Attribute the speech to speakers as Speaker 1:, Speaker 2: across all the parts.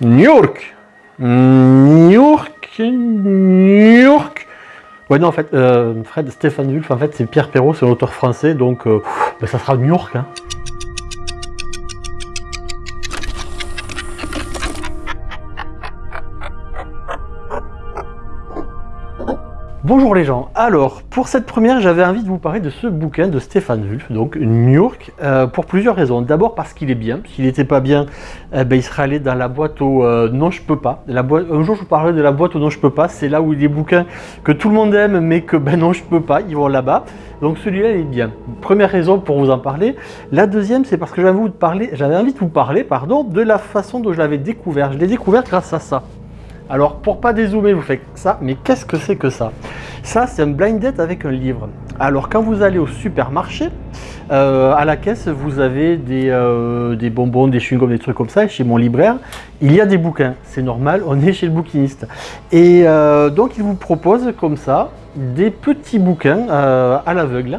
Speaker 1: New York. New York. New York. Ouais, non, en fait, euh, Fred Stéphane Wulf, en fait, c'est Pierre Perrault, c'est un auteur français, donc euh, ben, ça sera New York. Hein. Bonjour les gens, alors pour cette première j'avais envie de vous parler de ce bouquin de Stéphane Wulf, donc New York, euh, pour plusieurs raisons. D'abord parce qu'il est bien, s'il n'était pas bien, eh ben, il serait allé dans la boîte au euh, non je peux pas. La boîte, un jour je vous parlerai de la boîte au non je peux pas, c'est là où il y a des bouquins que tout le monde aime mais que ben non je peux pas, ils vont là-bas. Donc celui-là il est bien. Première raison pour vous en parler. La deuxième c'est parce que j'avais envie de parler, envie vous parler pardon, de la façon dont je l'avais découvert. Je l'ai découvert grâce à ça. Alors, pour pas dézoomer, vous faites ça, mais qu'est-ce que c'est que ça? Ça, c'est un blind date avec un livre. Alors, quand vous allez au supermarché, euh, à la caisse, vous avez des, euh, des bonbons, des chewing-gums, des trucs comme ça. Et chez mon libraire, il y a des bouquins. C'est normal, on est chez le bouquiniste. Et euh, donc, il vous propose comme ça des petits bouquins à l'aveugle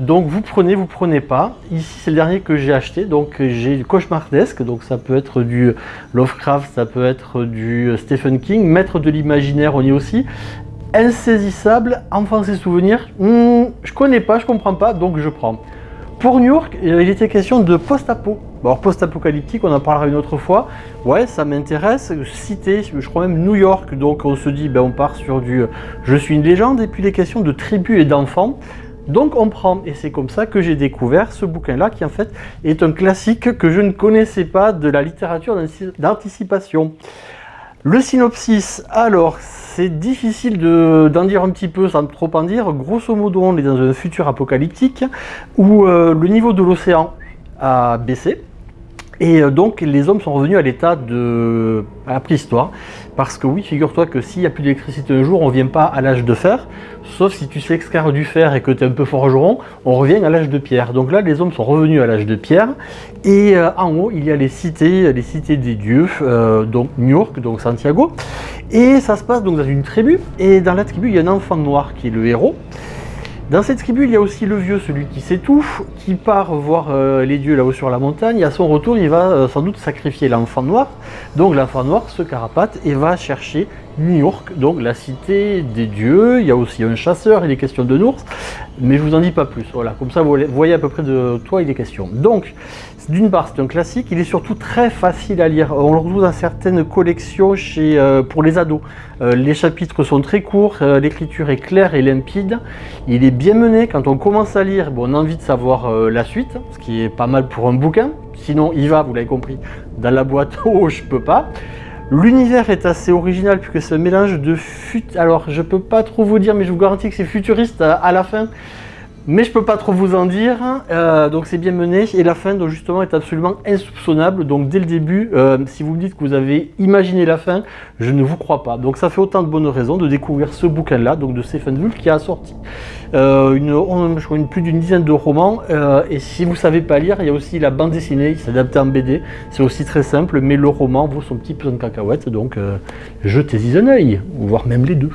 Speaker 1: donc vous prenez, vous prenez pas. Ici c'est le dernier que j'ai acheté, donc j'ai Cauchemardesque, donc ça peut être du Lovecraft, ça peut être du Stephen King, Maître de l'imaginaire on y est aussi. Insaisissable, enfance et souvenirs, hmm, je connais pas, je comprends pas, donc je prends. Pour New York, il était question de post-apo. Alors post-apocalyptique, on en parlera une autre fois. Ouais, ça m'intéresse. Cité, je crois même New York, donc on se dit, ben, on part sur du je suis une légende, et puis les questions de tribus et d'enfants. Donc on prend, et c'est comme ça que j'ai découvert ce bouquin-là, qui en fait est un classique que je ne connaissais pas de la littérature d'anticipation. Le synopsis, alors, c'est difficile d'en dire un petit peu sans trop en dire. Grosso modo, on est dans un futur apocalyptique où euh, le niveau de l'océan a baissé. Et euh, donc les hommes sont revenus à l'état de la préhistoire. Parce que oui, figure-toi que s'il n'y a plus d'électricité un jour, on ne vient pas à l'âge de fer. Sauf si tu sais du fer et que tu es un peu forgeron, on revient à l'âge de pierre. Donc là, les hommes sont revenus à l'âge de pierre. Et euh, en haut, il y a les cités, les cités des dieux, euh, donc New York, donc Santiago. Et ça se passe donc dans une tribu. Et dans la tribu, il y a un enfant noir qui est le héros. Dans cette tribu, il y a aussi le vieux, celui qui s'étouffe, qui part voir euh, les dieux là-haut sur la montagne. à son retour, il va euh, sans doute sacrifier l'enfant noir. Donc l'enfant noir se carapate et va chercher New donc la cité des dieux. Il y a aussi un chasseur, il est question de Nours, mais je vous en dis pas plus. Voilà, comme ça vous voyez à peu près de toi il est question. Donc, d'une part, c'est un classique, il est surtout très facile à lire. On le retrouve dans certaines collections euh, pour les ados. Euh, les chapitres sont très courts, euh, l'écriture est claire et limpide. Il est bien mené, quand on commence à lire, on a envie de savoir la suite, ce qui est pas mal pour un bouquin. Sinon, il va, vous l'avez compris, dans la boîte, oh, je peux pas. L'univers est assez original puisque un mélange de fut... Alors, je peux pas trop vous dire, mais je vous garantis que c'est futuriste à la fin. Mais je peux pas trop vous en dire, euh, donc c'est bien mené, et la fin donc, justement est absolument insoupçonnable, donc dès le début, euh, si vous me dites que vous avez imaginé la fin, je ne vous crois pas. Donc ça fait autant de bonnes raisons de découvrir ce bouquin-là, donc de Stephen Wolf, qui a sorti euh, une, je crois plus d'une dizaine de romans, et si vous savez pas lire, il y a aussi la bande dessinée, c'est adapté en BD, c'est aussi très simple, mais le roman vaut son petit peu de cacahuète, donc jetez-y un œil, voire même les deux.